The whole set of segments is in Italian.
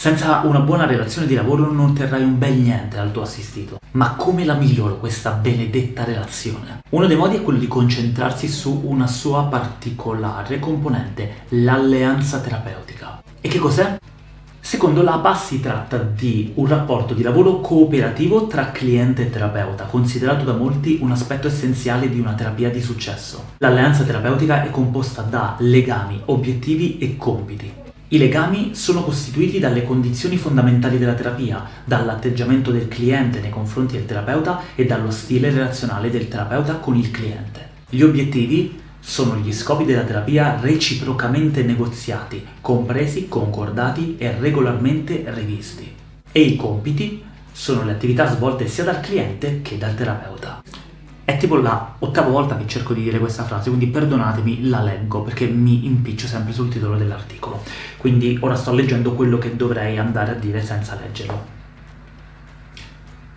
Senza una buona relazione di lavoro non otterrai un bel niente dal tuo assistito. Ma come la miglioro questa benedetta relazione? Uno dei modi è quello di concentrarsi su una sua particolare componente, l'alleanza terapeutica. E che cos'è? Secondo l'APA si tratta di un rapporto di lavoro cooperativo tra cliente e terapeuta, considerato da molti un aspetto essenziale di una terapia di successo. L'alleanza terapeutica è composta da legami, obiettivi e compiti. I legami sono costituiti dalle condizioni fondamentali della terapia, dall'atteggiamento del cliente nei confronti del terapeuta e dallo stile relazionale del terapeuta con il cliente. Gli obiettivi sono gli scopi della terapia reciprocamente negoziati, compresi, concordati e regolarmente rivisti. E i compiti sono le attività svolte sia dal cliente che dal terapeuta. È tipo la ottava volta che cerco di dire questa frase, quindi perdonatemi, la leggo, perché mi impiccio sempre sul titolo dell'articolo. Quindi ora sto leggendo quello che dovrei andare a dire senza leggerlo.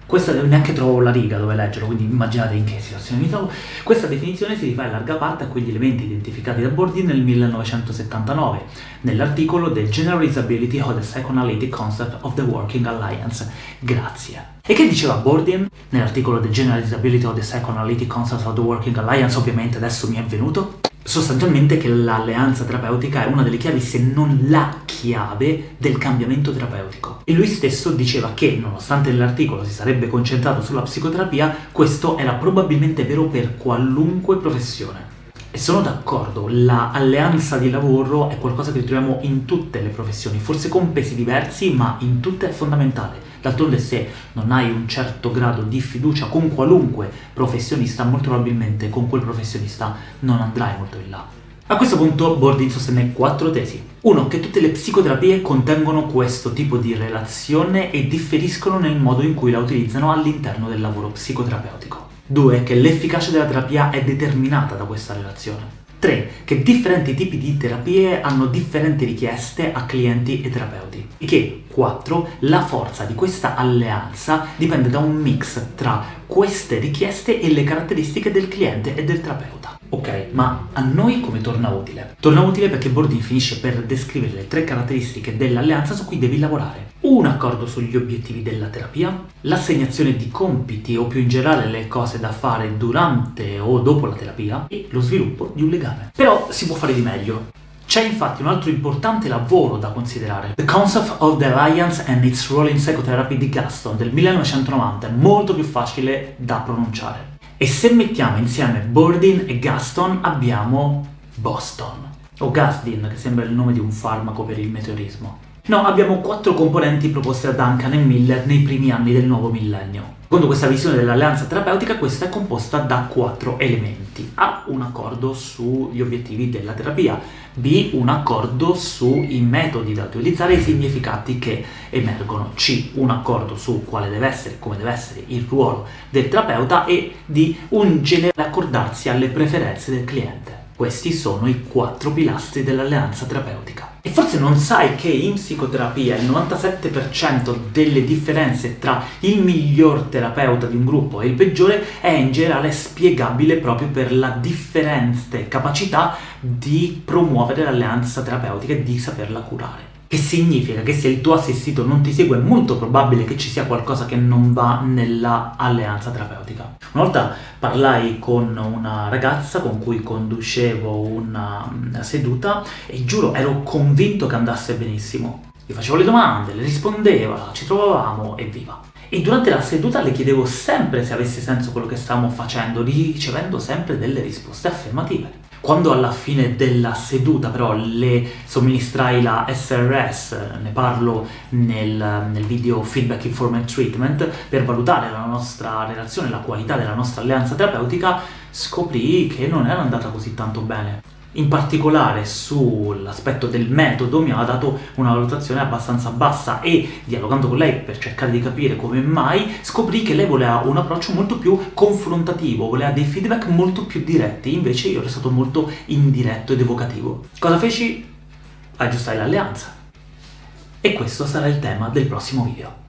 Questa neanche trovo la riga dove leggerlo, quindi immaginate in che situazione mi trovo. Questa definizione si rifà in larga parte a quegli elementi identificati da Bourdieu nel 1979, nell'articolo The Generalizability of the Psychoanalytic Concept of the Working Alliance. Grazie. E che diceva Bourdieu nell'articolo The Generalizability of the Psychoanalytic Concept of the Working Alliance? Ovviamente adesso mi è venuto sostanzialmente che l'alleanza terapeutica è una delle chiavi, se non la chiave, del cambiamento terapeutico. E lui stesso diceva che, nonostante nell'articolo si sarebbe concentrato sulla psicoterapia, questo era probabilmente vero per qualunque professione. E sono d'accordo, l'alleanza di lavoro è qualcosa che troviamo in tutte le professioni, forse con pesi diversi, ma in tutte è fondamentale. D'altronde se non hai un certo grado di fiducia con qualunque professionista, molto probabilmente con quel professionista non andrai molto in là. A questo punto Bordin sostenne quattro tesi. 1. Che tutte le psicoterapie contengono questo tipo di relazione e differiscono nel modo in cui la utilizzano all'interno del lavoro psicoterapeutico. 2. Che l'efficacia della terapia è determinata da questa relazione. 3. Che differenti tipi di terapie hanno differenti richieste a clienti e terapeuti. E che 4. La forza di questa alleanza dipende da un mix tra queste richieste e le caratteristiche del cliente e del terapeuta. Ok, ma a noi come torna utile? Torna utile perché Bourdieu finisce per descrivere le tre caratteristiche dell'alleanza su cui devi lavorare. Un accordo sugli obiettivi della terapia, l'assegnazione di compiti o più in generale le cose da fare durante o dopo la terapia e lo sviluppo di un legame. Però si può fare di meglio. C'è infatti un altro importante lavoro da considerare, The Concept of the Alliance and its Role in Psychotherapy di Gaston del 1990, molto più facile da pronunciare. E se mettiamo insieme Bourdin e Gaston abbiamo Boston, o Gasdin, che sembra il nome di un farmaco per il meteorismo. No, abbiamo quattro componenti proposte da Duncan e Miller nei primi anni del nuovo millennio. Secondo questa visione dell'alleanza terapeutica, questa è composta da quattro elementi. A. Un accordo sugli obiettivi della terapia. B. Un accordo sui metodi da utilizzare e i significati che emergono. C. Un accordo su quale deve essere, come deve essere il ruolo del terapeuta e D. Un generale accordarsi alle preferenze del cliente. Questi sono i quattro pilastri dell'alleanza terapeutica. E forse non sai che in psicoterapia il 97% delle differenze tra il miglior terapeuta di un gruppo e il peggiore è in generale spiegabile proprio per la differente capacità di promuovere l'alleanza terapeutica e di saperla curare. Che significa che se il tuo assistito non ti segue è molto probabile che ci sia qualcosa che non va nella alleanza terapeutica. Una volta parlai con una ragazza con cui conducevo una, una seduta e giuro ero convinto che andasse benissimo. Gli facevo le domande, le rispondeva, ci trovavamo e viva. E durante la seduta le chiedevo sempre se avesse senso quello che stavamo facendo, ricevendo sempre delle risposte affermative. Quando alla fine della seduta però le somministrai la SRS, ne parlo nel, nel video Feedback Informed Treatment, per valutare la nostra relazione, la qualità della nostra alleanza terapeutica, scoprì che non era andata così tanto bene in particolare sull'aspetto del metodo mi aveva dato una valutazione abbastanza bassa e dialogando con lei per cercare di capire come mai scoprì che lei voleva un approccio molto più confrontativo, voleva dei feedback molto più diretti, invece io ero stato molto indiretto ed evocativo. Cosa feci? Aggiustai l'alleanza. E questo sarà il tema del prossimo video.